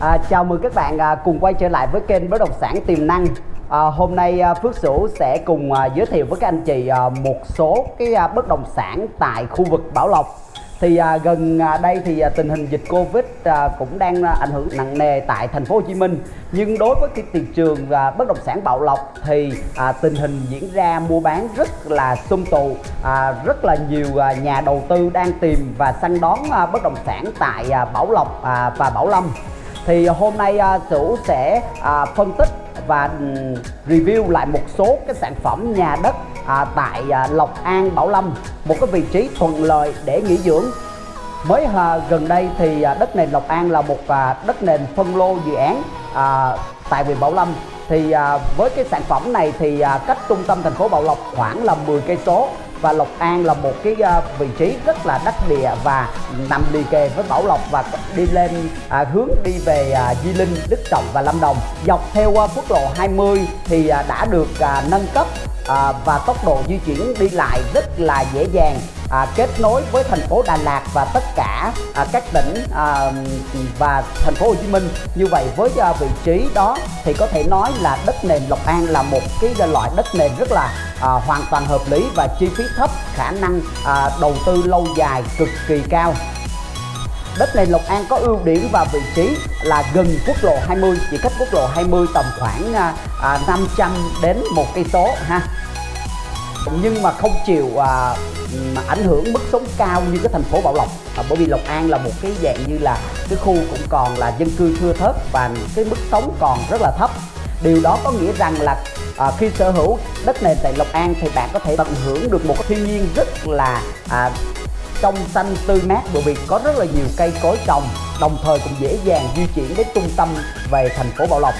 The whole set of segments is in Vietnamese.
À, chào mừng các bạn à, cùng quay trở lại với kênh bất động sản tiềm năng. À, hôm nay à, Phước Sửu sẽ cùng à, giới thiệu với các anh chị à, một số cái à, bất động sản tại khu vực Bảo Lộc. Thì à, gần à, đây thì à, tình hình dịch Covid à, cũng đang à, ảnh hưởng nặng nề tại thành phố Hồ Chí Minh. Nhưng đối với cái thị trường à, bất động sản Bảo Lộc thì à, tình hình diễn ra mua bán rất là sum tụ, à, rất là nhiều à, nhà đầu tư đang tìm và săn đón à, bất động sản tại à, Bảo Lộc à, và Bảo Lâm thì hôm nay à, uh, Sửu sẽ à, phân tích và ừ, review lại một số cái sản phẩm nhà đất à, tại à, Lộc An Bảo Lâm. Một cái vị trí thuận lợi để nghỉ dưỡng. Mới à, gần đây thì à, đất nền Lộc An là một à, đất nền phân lô dự án à, tại huyện Bảo Lâm. Thì à, với cái sản phẩm này thì à, cách trung tâm thành phố Bảo Lộc khoảng là 10 cây số và Lộc An là một cái ờ, vị trí rất là đắc địa và nằm liền kề với Bảo Lộc và đi lên à, hướng đi về à, Di Linh, Đức Trọng và Lâm Đồng. Dọc theo à, quốc lộ 20 thì à, đã được à, nâng cấp à, và tốc độ di chuyển đi lại rất là dễ dàng. À, kết nối với thành phố Đà Lạt và tất cả à, các tỉnh à, và thành phố Hồ Chí Minh. Như vậy với à, vị trí đó thì có thể nói là đất nền Lộc An là một cái loại đất nền rất là à, hoàn toàn hợp lý và chi phí thấp khả năng à, đầu tư lâu dài cực kỳ cao. Đất nền Lộc An có ưu điểm và vị trí là gần quốc lộ 20, chỉ cách quốc lộ 20 tầm khoảng à, à, 500 đến một cây số ha. Nhưng mà không chịu à, mà ảnh hưởng mức sống cao như cái thành phố Bảo Lộc. À, bởi vì Lộc An là một cái dạng như là cái khu cũng còn là dân cư thưa thớt và cái mức sống còn rất là thấp. Điều đó có nghĩa rằng là à, khi sở hữu đất nền tại Lộc An thì bạn có thể tận hưởng được một cái thiên nhiên rất là à, trong xanh tươi mát bởi vì có rất là nhiều cây cối trồng đồng thời cũng dễ dàng di chuyển đến trung tâm về thành phố Bảo Lộc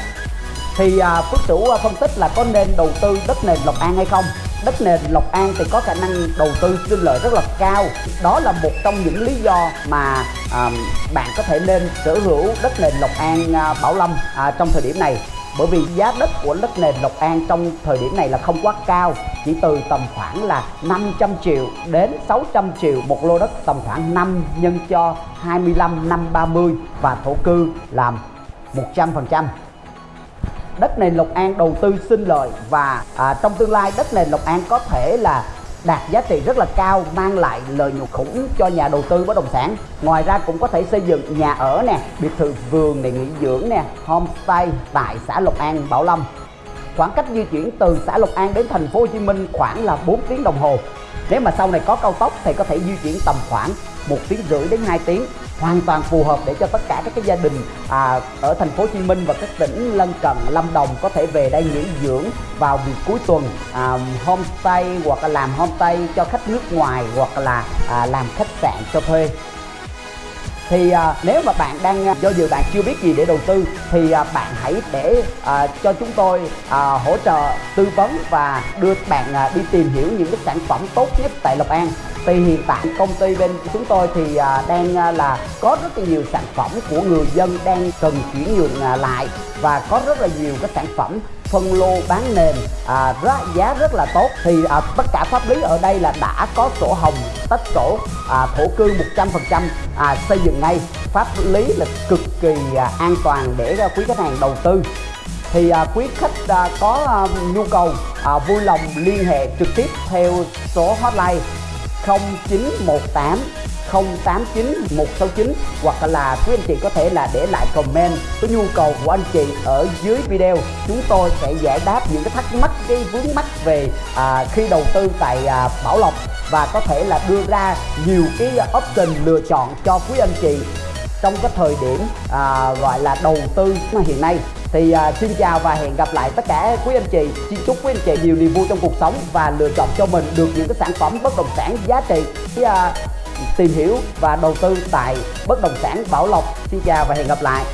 thì à, Phước Sửu à, phân tích là có nên đầu tư đất nền Lộc An hay không? Đất nền Lộc An thì có khả năng đầu tư sinh lợi rất là cao. Đó là một trong những lý do mà à, bạn có thể nên sở hữu đất nền Lộc An à, Bảo Lâm à, trong thời điểm này. Bởi vì giá đất của đất nền Lộc An trong thời điểm này là không quá cao chỉ từ tầm khoảng là 500 triệu đến 600 triệu một lô đất tầm khoảng 5 nhân cho 25 năm 30 và thổ cư làm 100% đất nền Lộc An đầu tư sinh lời và à, trong tương lai đất nền Lộc An có thể là đạt giá trị rất là cao mang lại lợi nhuận khủng cho nhà đầu tư bất động sản. Ngoài ra cũng có thể xây dựng nhà ở nè biệt thự vườn này nghỉ dưỡng nè homestay tại xã Lộc An Bảo Lâm khoảng cách di chuyển từ xã Lộc An đến thành phố Hồ Chí Minh khoảng là 4 tiếng đồng hồ. Nếu mà sau này có cao tốc thì có thể di chuyển tầm khoảng một tiếng rưỡi đến 2 tiếng hoàn toàn phù hợp để cho tất cả các cái gia đình à, ở thành phố Hồ Chí Minh và các tỉnh lân cận Lâm Đồng có thể về đây nghỉ dưỡng vào dịp cuối tuần à, homestay hoặc là làm homestay cho khách nước ngoài hoặc là à, làm khách sạn cho thuê thì à, nếu mà bạn đang à, do dự bạn chưa biết gì để đầu tư thì à, bạn hãy để à, cho chúng tôi à, hỗ trợ tư vấn và đưa bạn à, đi tìm hiểu những cái sản phẩm tốt nhất tại Lộc An. Thì hiện tại công ty bên chúng tôi thì à, đang à, là có rất là nhiều sản phẩm của người dân đang cần chuyển nhượng à, lại và có rất là nhiều các sản phẩm phân lô bán nền. À, rất, giá rất là tốt. Thì à, tất cả pháp lý ở đây là đã có sổ hồng tách sổ à, thổ cư 100% à, xây dựng ngay. Pháp lý là cực kỳ à, an toàn để à, quý khách hàng đầu tư. Thì à, quý khách à, có à, nhu cầu à, vui lòng liên hệ trực tiếp theo số hotline 0918 089 169 hoặc là quý anh chị có thể là để lại comment cái nhu cầu của anh chị ở dưới video. Chúng tôi sẽ giải đáp những cái thắc mắc cái vướng mắc về à, khi đầu tư tại à, Bảo Lộc và có thể là đưa ra nhiều cái option lựa chọn cho quý anh chị trong cái thời điểm à, gọi là đầu tư hiện nay. Thì à, xin chào và hẹn gặp lại tất cả quý anh chị. Xin chúc quý anh chị nhiều niềm vui trong cuộc sống và lựa chọn cho mình được những cái sản phẩm bất động sản giá trị. À, tìm hiểu và đầu tư tại bất động sản Bảo Lộc xin chào và hẹn gặp lại.